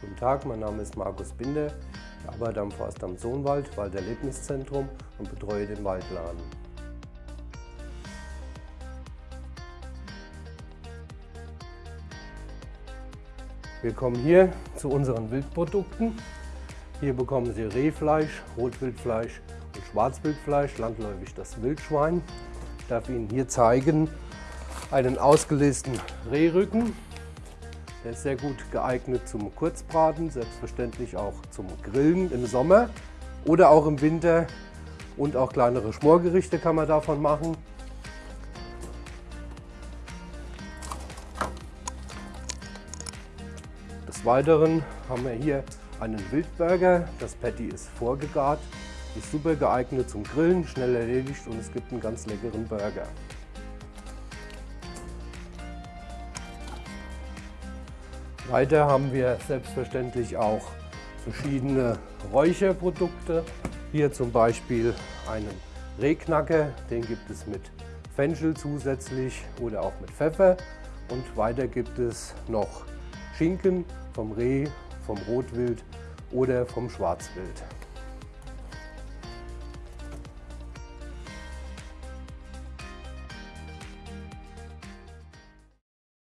Guten Tag, mein Name ist Markus Binder. Ich arbeite am Forstamt Sohnwald, Walderlebniszentrum und betreue den Waldladen. Wir kommen hier zu unseren Wildprodukten. Hier bekommen Sie Rehfleisch, Rotwildfleisch und Schwarzwildfleisch, landläufig das Wildschwein. Ich darf Ihnen hier zeigen einen ausgelesenen Rehrücken. Der ist sehr gut geeignet zum Kurzbraten, selbstverständlich auch zum Grillen im Sommer oder auch im Winter. Und auch kleinere Schmorgerichte kann man davon machen. Des Weiteren haben wir hier einen Wildburger. Das Patty ist vorgegart, ist super geeignet zum Grillen, schnell erledigt und es gibt einen ganz leckeren Burger. Weiter haben wir selbstverständlich auch verschiedene Räucherprodukte. Hier zum Beispiel einen Rehknacker, den gibt es mit Fenchel zusätzlich oder auch mit Pfeffer. Und weiter gibt es noch Schinken vom Reh, vom Rotwild oder vom Schwarzwild.